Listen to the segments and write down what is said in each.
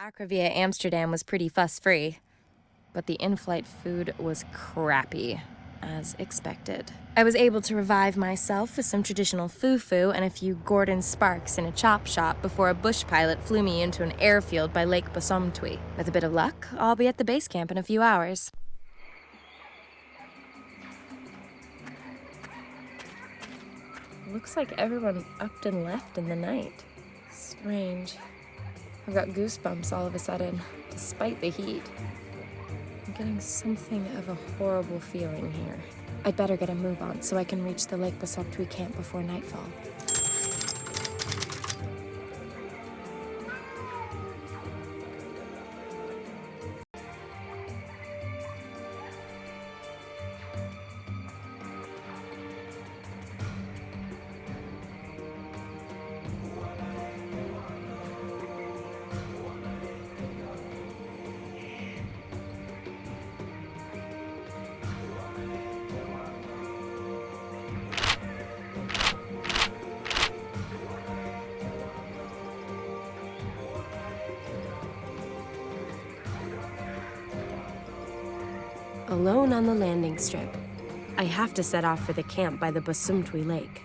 flight to via Amsterdam was pretty fuss-free, but the in-flight food was crappy, as expected. I was able to revive myself with some traditional fufu and a few Gordon Sparks in a chop shop before a bush pilot flew me into an airfield by Lake Bosumtwi. With a bit of luck, I'll be at the base camp in a few hours. Looks like everyone upped and left in the night. Strange. I've got goosebumps all of a sudden, despite the heat. I'm getting something of a horrible feeling here. I'd better get a move on so I can reach the Lake Bosumtwi camp before nightfall. Alone on the landing strip, I have to set off for the camp by the Bosumtwi Lake.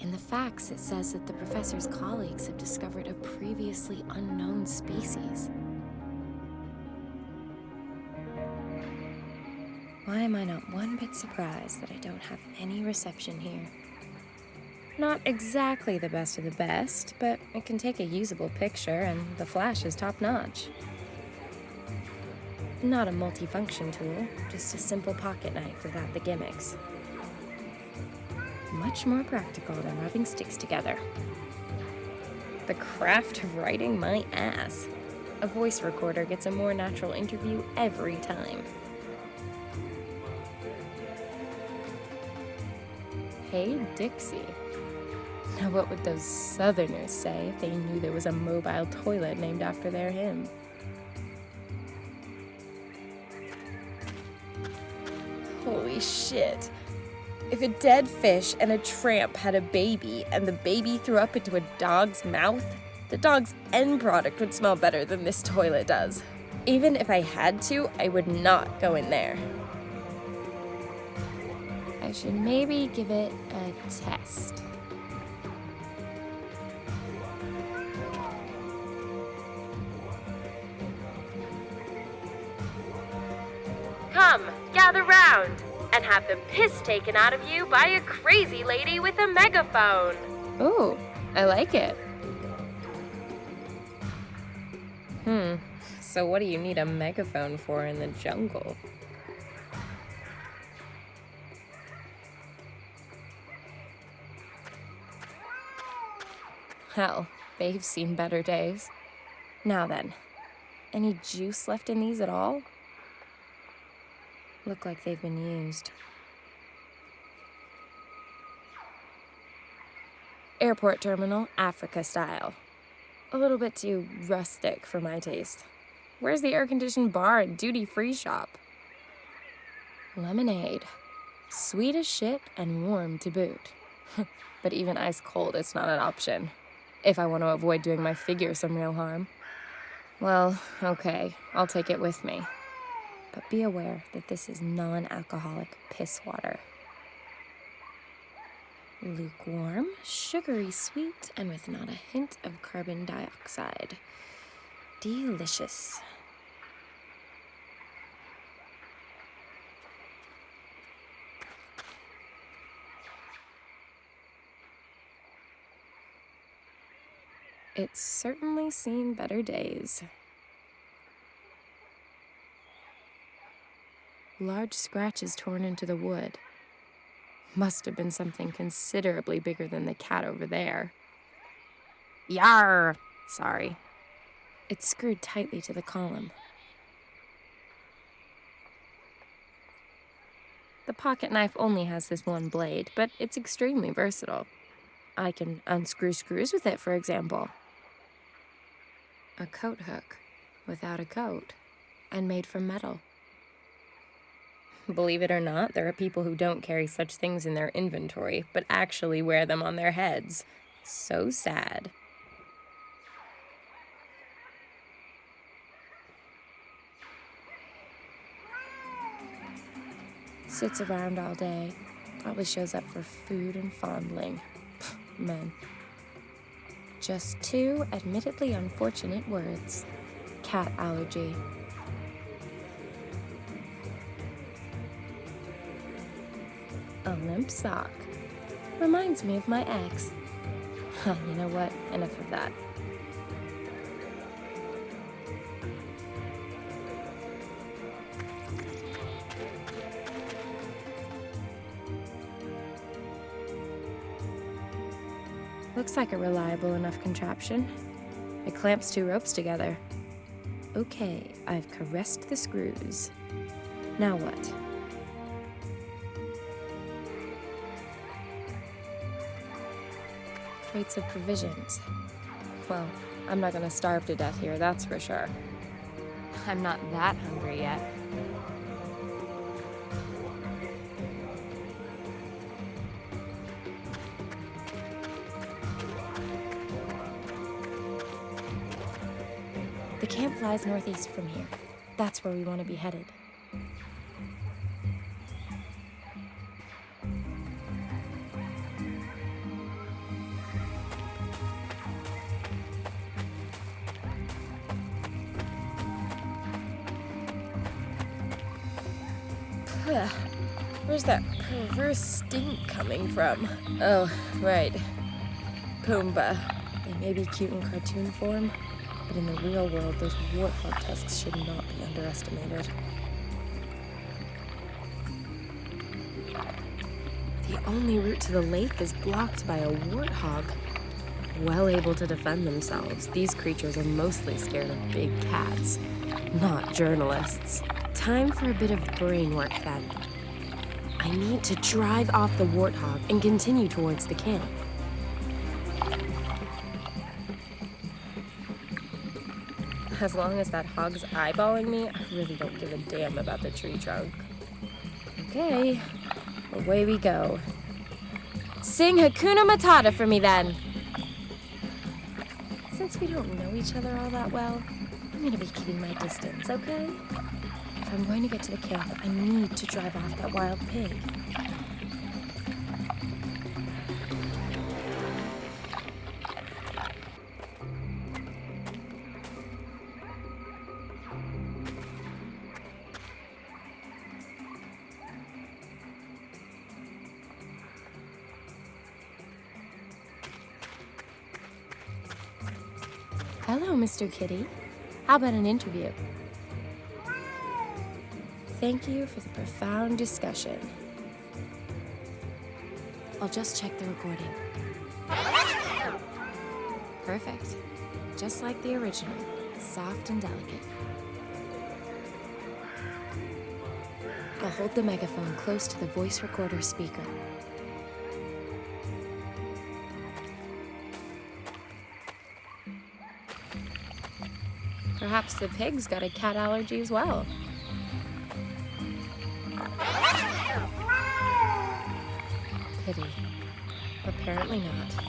In the facts, it says that the professor's colleagues have discovered a previously unknown species. Why am I not one bit surprised that I don't have any reception here? Not exactly the best of the best, but it can take a usable picture and the flash is top-notch. Not a multifunction tool, just a simple pocket knife without the gimmicks. Much more practical than rubbing sticks together. The craft of writing my ass. A voice recorder gets a more natural interview every time. Hey, Dixie. Now, what would those Southerners say if they knew there was a mobile toilet named after their hymn? Holy shit. If a dead fish and a tramp had a baby and the baby threw up into a dog's mouth, the dog's end product would smell better than this toilet does. Even if I had to, I would not go in there. I should maybe give it a test. Have the piss taken out of you by a crazy lady with a megaphone. Ooh, I like it. Hmm, so what do you need a megaphone for in the jungle? Hell, they've seen better days. Now then, any juice left in these at all? Look like they've been used. Airport terminal, Africa style. A little bit too rustic for my taste. Where's the air-conditioned bar and duty-free shop? Lemonade. Sweet as shit and warm to boot. but even ice cold, it's not an option. If I want to avoid doing my figure some real harm. Well, okay, I'll take it with me. But be aware that this is non-alcoholic piss water. Lukewarm, sugary sweet, and with not a hint of carbon dioxide. Delicious. It's certainly seen better days. Large scratches torn into the wood. Must have been something considerably bigger than the cat over there. Yar! Sorry. It's screwed tightly to the column. The pocket knife only has this one blade, but it's extremely versatile. I can unscrew screws with it, for example. A coat hook without a coat and made from metal. Believe it or not, there are people who don't carry such things in their inventory, but actually wear them on their heads. So sad. Sits around all day. Probably shows up for food and fondling. Men. Just two admittedly unfortunate words. Cat allergy. A limp sock. Reminds me of my ex. you know what? Enough of that. Looks like a reliable enough contraption. It clamps two ropes together. Okay, I've caressed the screws. Now what? Crates of provisions. Well, I'm not gonna starve to death here, that's for sure. I'm not that hungry yet. The camp flies northeast from here. That's where we want to be headed. Ugh. Where's that perverse stink coming from? Oh, right. Pumbaa. They may be cute in cartoon form, but in the real world, those warthog tusks should not be underestimated. The only route to the lake is blocked by a warthog. Well able to defend themselves, these creatures are mostly scared of big cats, not journalists. Time for a bit of brain work then. I need to drive off the warthog and continue towards the camp. As long as that hog's eyeballing me, I really don't give a damn about the tree trunk. Okay, away we go. Sing Hakuna Matata for me then. Since we don't know each other all that well, I'm gonna be keeping my distance, okay? If I'm going to get to the camp, I need to drive off that wild pig. Hello, Mr. Kitty. How about an interview? Thank you for the profound discussion. I'll just check the recording. Perfect. Just like the original, soft and delicate. I'll hold the megaphone close to the voice recorder speaker. Perhaps the pig's got a cat allergy as well. Pity. Apparently not.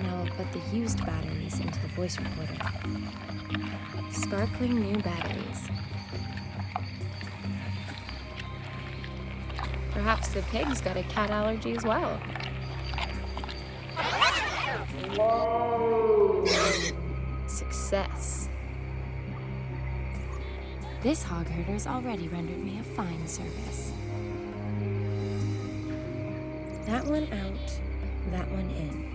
Now I'll put the used batteries into the voice recorder. Sparkling new batteries. Perhaps the pig's got a cat allergy as well. Success. This hog herder's already rendered me a fine service. That one out, that one in.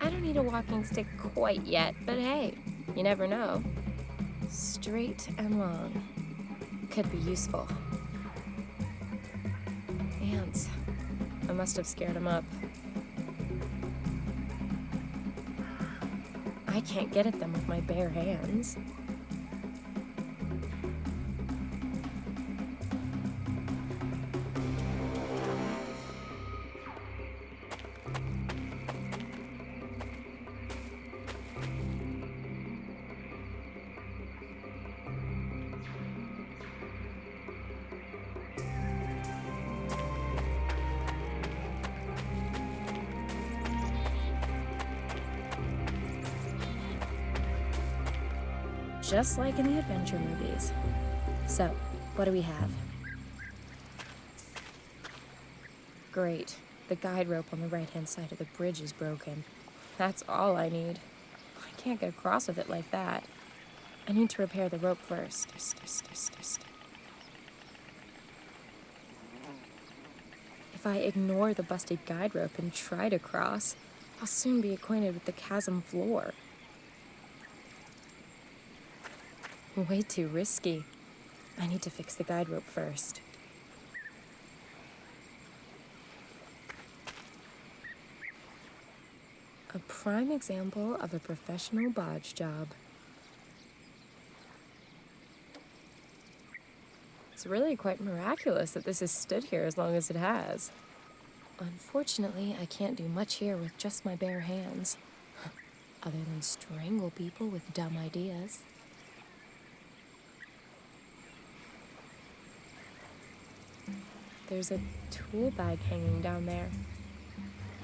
I don't need a walking stick quite yet, but hey, you never know. Straight and long. Could be useful. Ants. I must have scared them up. I can't get at them with my bare hands. Just like in the adventure movies. So, what do we have? Great. The guide rope on the right-hand side of the bridge is broken. That's all I need. I can't get across with it like that. I need to repair the rope first. If I ignore the busted guide rope and try to cross, I'll soon be acquainted with the chasm floor. Way too risky. I need to fix the guide rope first. A prime example of a professional bodge job. It's really quite miraculous that this has stood here as long as it has. Unfortunately, I can't do much here with just my bare hands. Other than strangle people with dumb ideas. There's a tool bag hanging down there.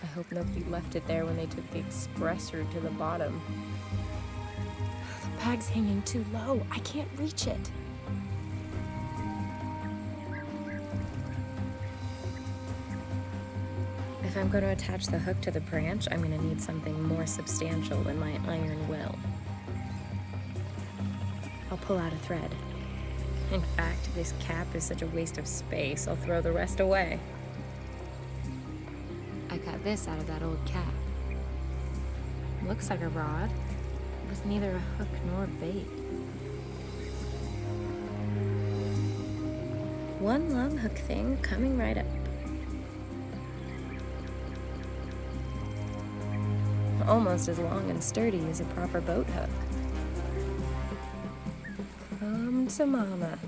I hope nobody left it there when they took the express route to the bottom. The bag's hanging too low. I can't reach it. If I'm going to attach the hook to the branch, I'm going to need something more substantial than my iron will. I'll pull out a thread. In fact, this cap is such a waste of space, I'll throw the rest away. I got this out of that old cap. Looks like a rod, with neither a hook nor bait. One long hook thing coming right up. Almost as long and sturdy as a proper boat hook. Mama.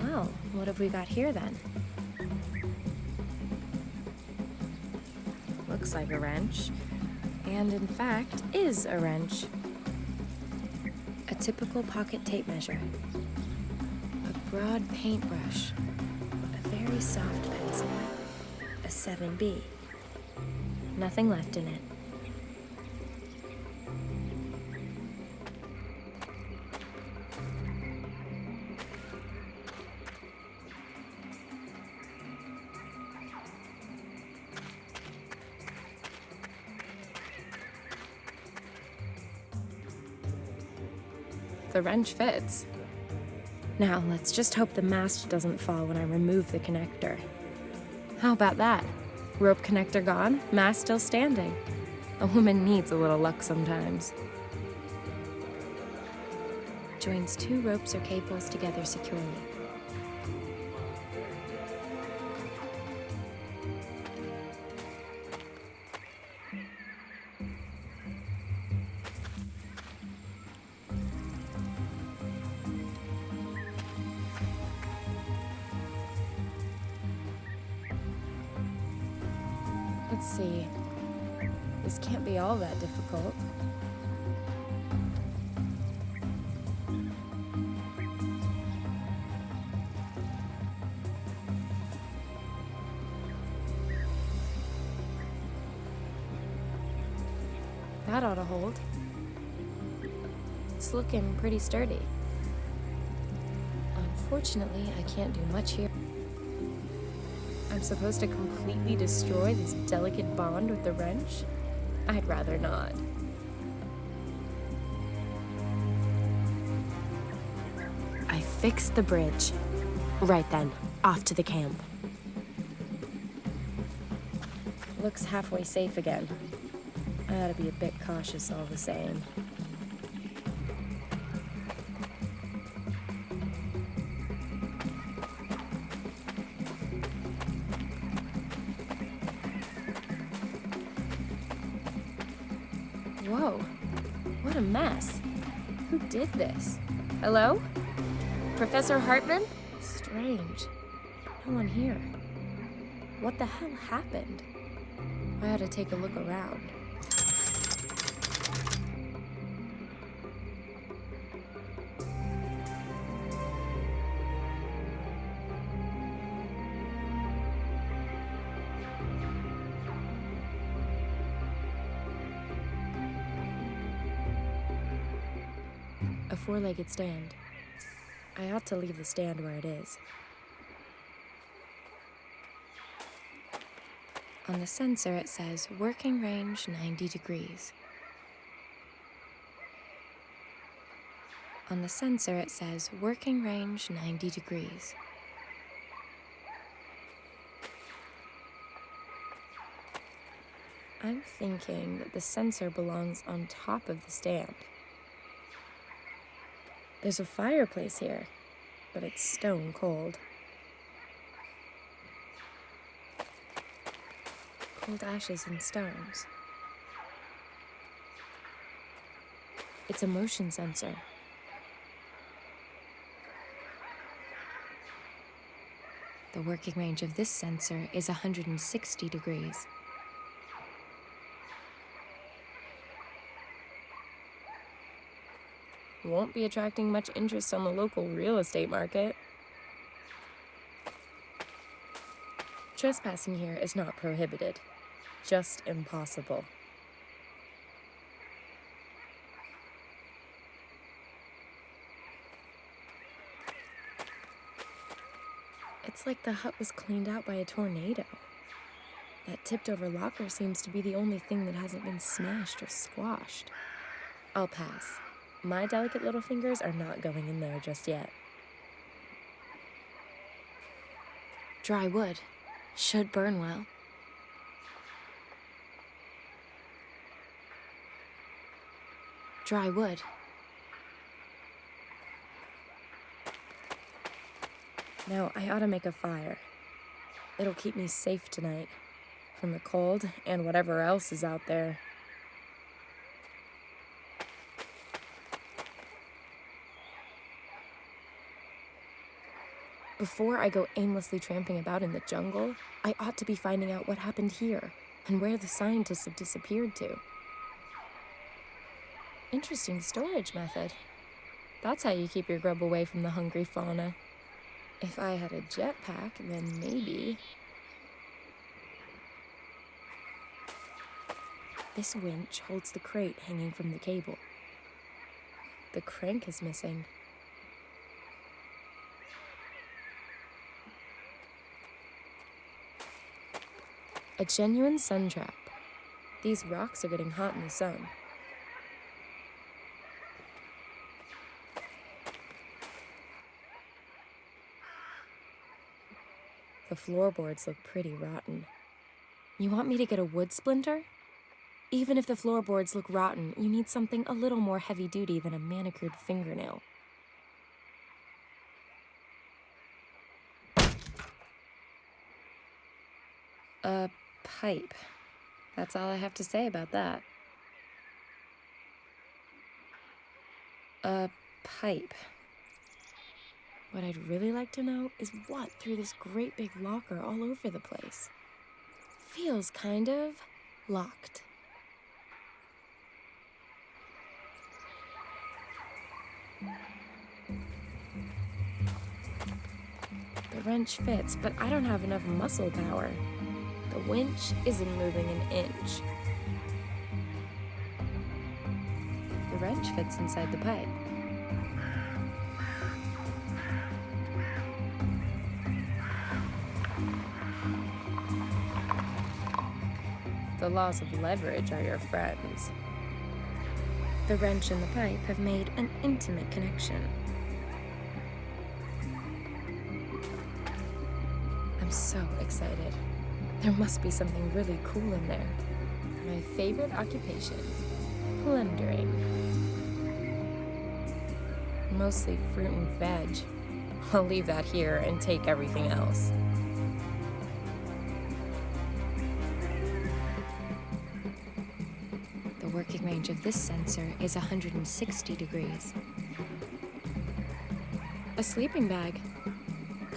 Well, what have we got here then? Looks like a wrench, and in fact is a wrench. A typical pocket tape measure. A broad paintbrush. A very soft pencil. A 7B. Nothing left in it. The wrench fits. Now, let's just hope the mast doesn't fall when I remove the connector. How about that? Rope connector gone, mast still standing. A woman needs a little luck sometimes. Joins two ropes or cables together securely. Let's see. This can't be all that difficult. That ought to hold. It's looking pretty sturdy. Unfortunately, I can't do much here. Supposed to completely destroy this delicate bond with the wrench? I'd rather not. I fixed the bridge. Right then, off to the camp. Looks halfway safe again. I ought to be a bit cautious all the same. Did this? Hello? Professor Hartman? Strange. No one here. What the hell happened? I ought to take a look around. Four legged stand. I ought to leave the stand where it is. On the sensor, it says working range 90 degrees. On the sensor, it says working range 90 degrees. I'm thinking that the sensor belongs on top of the stand. There's a fireplace here, but it's stone cold. Cold ashes and stones. It's a motion sensor. The working range of this sensor is 160 degrees. Won't be attracting much interest on the local real estate market. Trespassing here is not prohibited, just impossible. It's like the hut was cleaned out by a tornado. That tipped over locker seems to be the only thing that hasn't been smashed or squashed. I'll pass. My delicate little fingers are not going in there just yet. Dry wood. Should burn well. Dry wood. Now, I ought to make a fire. It'll keep me safe tonight from the cold and whatever else is out there. Before I go aimlessly tramping about in the jungle, I ought to be finding out what happened here and where the scientists have disappeared to. Interesting storage method. That's how you keep your grub away from the hungry fauna. If I had a jetpack, then maybe. This winch holds the crate hanging from the cable. The crank is missing. A genuine sun trap. These rocks are getting hot in the sun. The floorboards look pretty rotten. You want me to get a wood splinter? Even if the floorboards look rotten, you need something a little more heavy duty than a manicured fingernail. A pipe. That's all I have to say about that. A pipe. What I'd really like to know is what threw this great big locker all over the place. Feels kind of locked. The wrench fits, but I don't have enough muscle power. The winch isn't moving an inch. The wrench fits inside the pipe. The laws of leverage are your friends. The wrench and the pipe have made an intimate connection. I'm so excited. There must be something really cool in there. My favorite occupation plundering. Mostly fruit and veg. I'll leave that here and take everything else. The working range of this sensor is 160 degrees. A sleeping bag.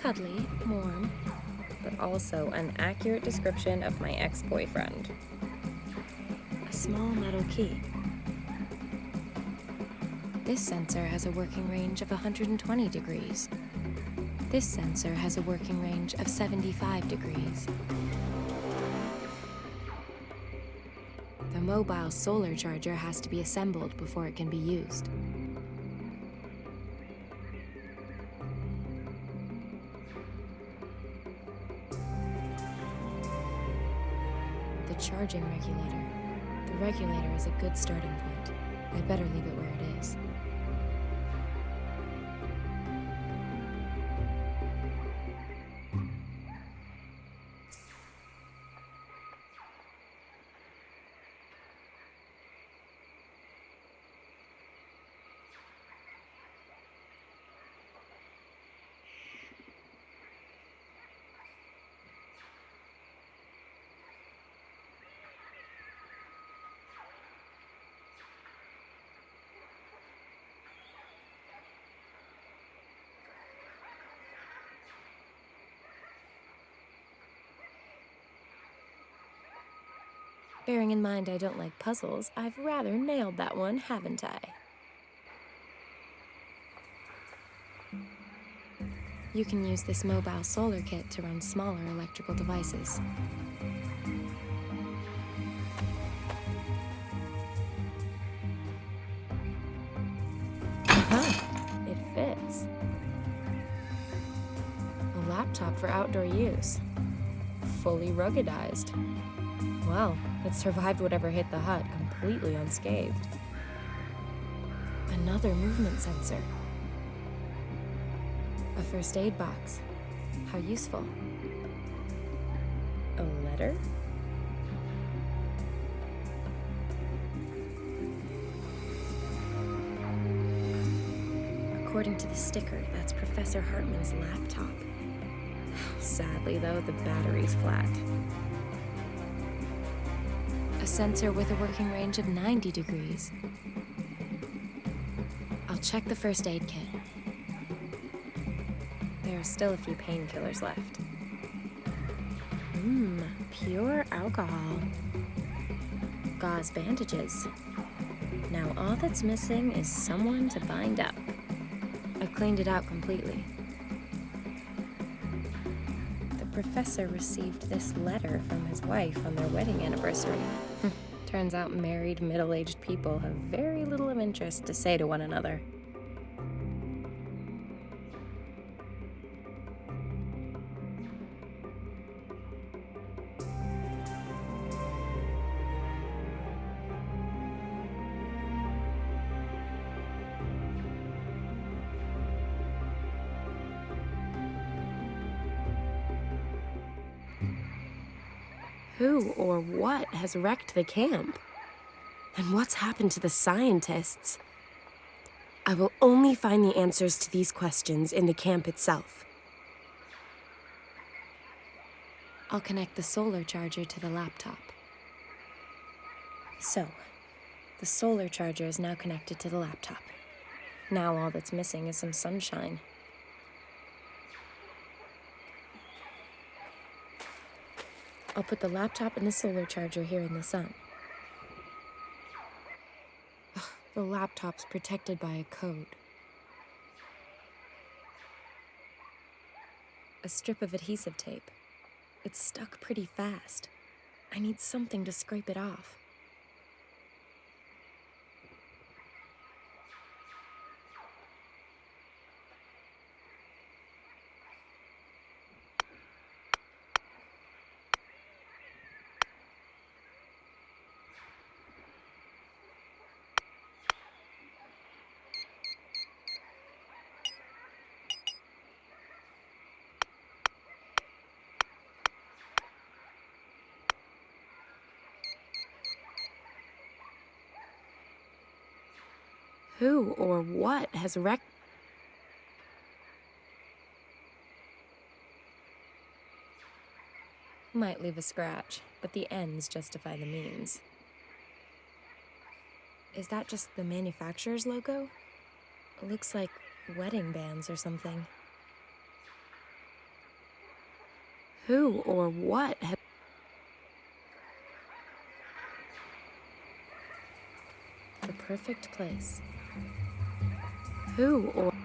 Cuddly, warm, but also an accurate description of my ex boyfriend. A small metal key. This sensor has a working range of 120 degrees. This sensor has a working range of 75 degrees. The mobile solar charger has to be assembled before it can be used. Charging regulator. The regulator is a good starting point. I'd better leave it where it is. Bearing in mind I don't like puzzles, I've rather nailed that one, haven't I? You can use this mobile solar kit to run smaller electrical devices. Aha! It fits. A laptop for outdoor use. Fully ruggedized. Well, it survived whatever hit the hut completely unscathed. Another movement sensor. A first aid box. How useful. A letter? According to the sticker, that's Professor Hartman's laptop. Sadly, though, the battery's flat. Sensor with a working range of 90 degrees. I'll check the first aid kit. There are still a few painkillers left. Mmm, pure alcohol. Gauze bandages. Now all that's missing is someone to bind up. I've cleaned it out completely. The professor received this letter from his wife on their wedding anniversary. Turns out married, middle aged people have very little of interest to say to one another. Has wrecked the camp? And what's happened to the scientists? I will only find the answers to these questions in the camp itself. I'll connect the solar charger to the laptop. So, the solar charger is now connected to the laptop. Now all that's missing is some sunshine. I'll put the laptop and the solar charger here in the sun. Ugh, the laptop's protected by a code. A strip of adhesive tape. It's stuck pretty fast. I need something to scrape it off. Who or what has wrecked? Might leave a scratch, but the ends justify the means. Is that just the manufacturer's logo? It looks like wedding bands or something. Who or what has... The perfect place. Who or...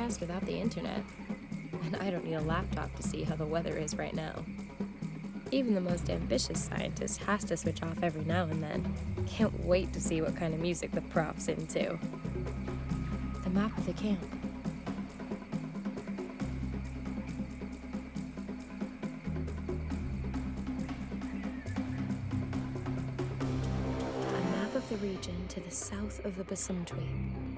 forecast without the internet. And I don't need a laptop to see how the weather is right now. Even the most ambitious scientist has to switch off every now and then. Can't wait to see what kind of music the prop's into. The map of the camp. A map of the region to the south of the Bosumtwi.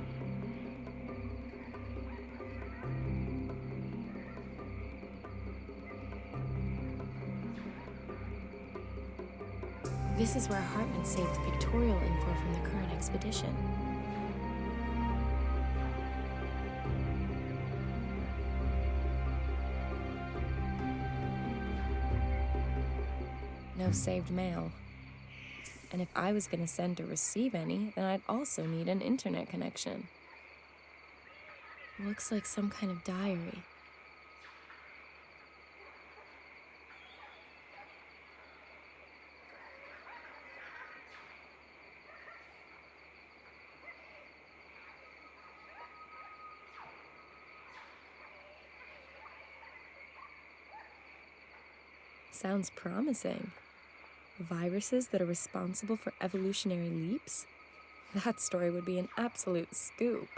This is where Hartman saved pictorial info from the current expedition. No saved mail. And if I was going to send or receive any, then I'd also need an internet connection. Looks like some kind of diary. Sounds promising. Viruses that are responsible for evolutionary leaps? That story would be an absolute scoop.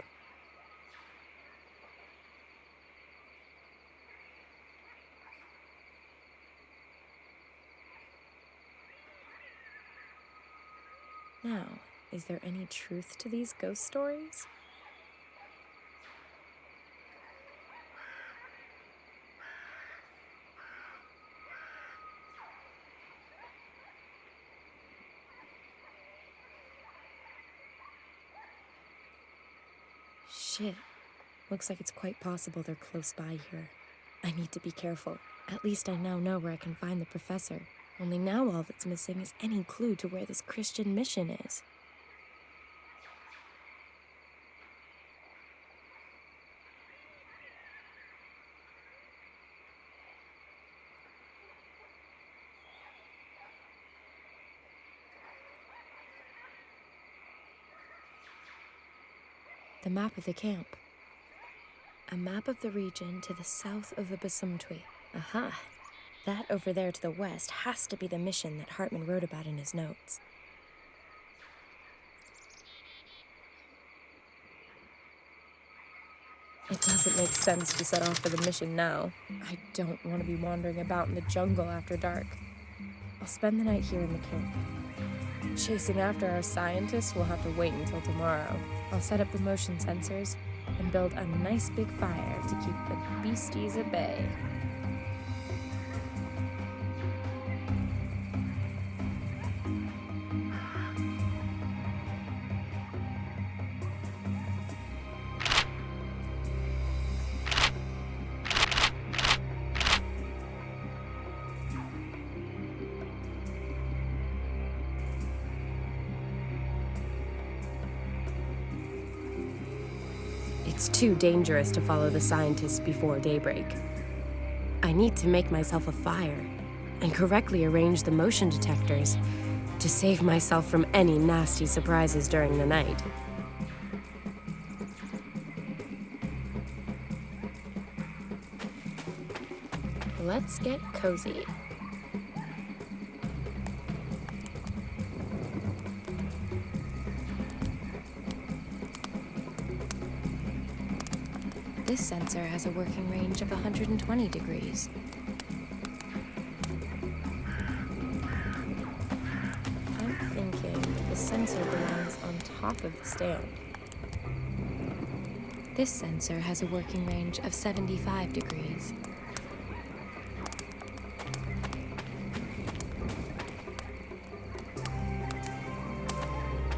Now, is there any truth to these ghost stories? Shit. Looks like it's quite possible they're close by here. I need to be careful. At least I now know where I can find the professor. Only now all that's missing is any clue to where this Christian mission is. The map of the camp. A map of the region to the south of the Bosumtwi. Aha! That over there to the west has to be the mission that Hartman wrote about in his notes. It doesn't make sense to set off for the mission now. I don't want to be wandering about in the jungle after dark. I'll spend the night here in the camp. Chasing after our scientists will have to wait until tomorrow. I'll set up the motion sensors and build a nice big fire to keep the beasties at bay. It's too dangerous to follow the scientists before daybreak. I need to make myself a fire and correctly arrange the motion detectors to save myself from any nasty surprises during the night. Let's get cozy. Has a working range of 120 degrees. I'm thinking the sensor belongs on top of the stand. This sensor has a working range of 75 degrees.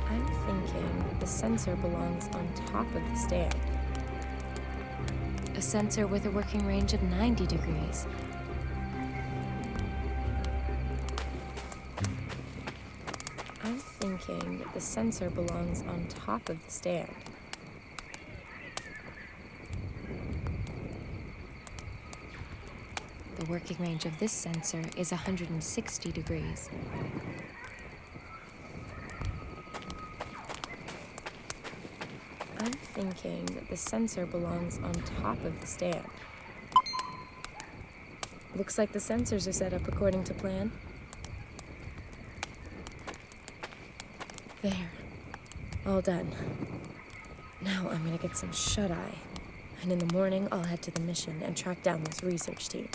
I'm thinking the sensor belongs on top of the stand. A sensor with a working range of 90 degrees. I'm thinking the sensor belongs on top of the stand. The working range of this sensor is 160 degrees. I'm thinking that the sensor belongs on top of the stand. Looks like the sensors are set up according to plan. There. All done. Now I'm gonna get some shut eye. And in the morning, I'll head to the mission and track down this research team.